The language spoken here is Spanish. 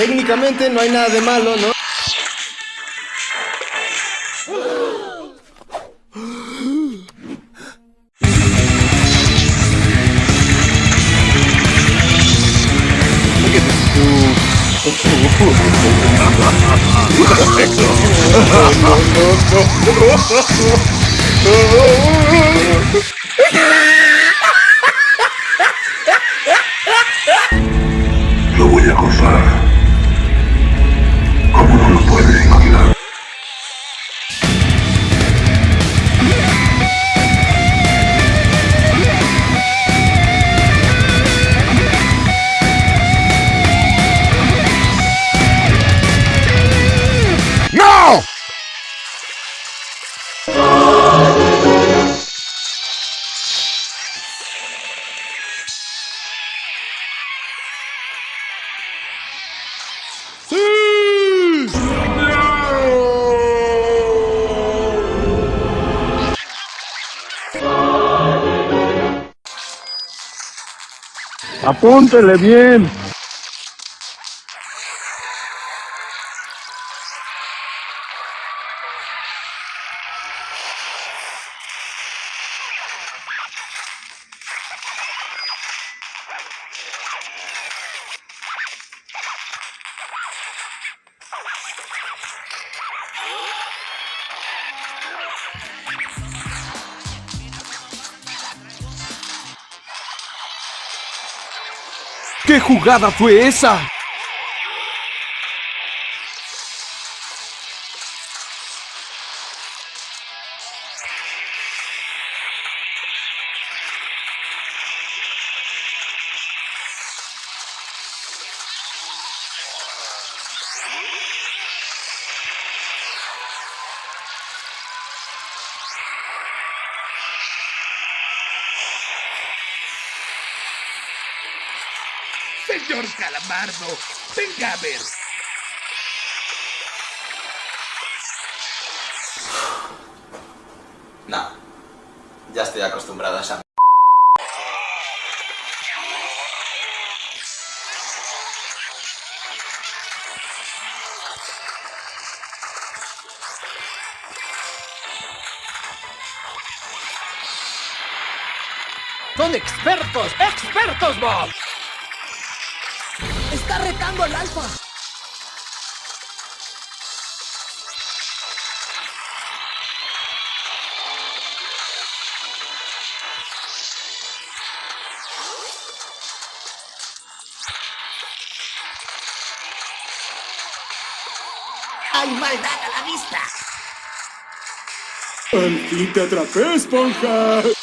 Técnicamente no hay nada de malo, ¿no? Lo voy a acosar. ¿Cómo no puedes imaginar? Apúntele bien. ¿Qué jugada fue esa? Señor Calamardo, venga a ver. No. Ya estoy acostumbrado a esa... Son expertos, expertos, Bob. Retando al alfa. ¡Hay maldad a la vista! Al fin te atrapé, esponja.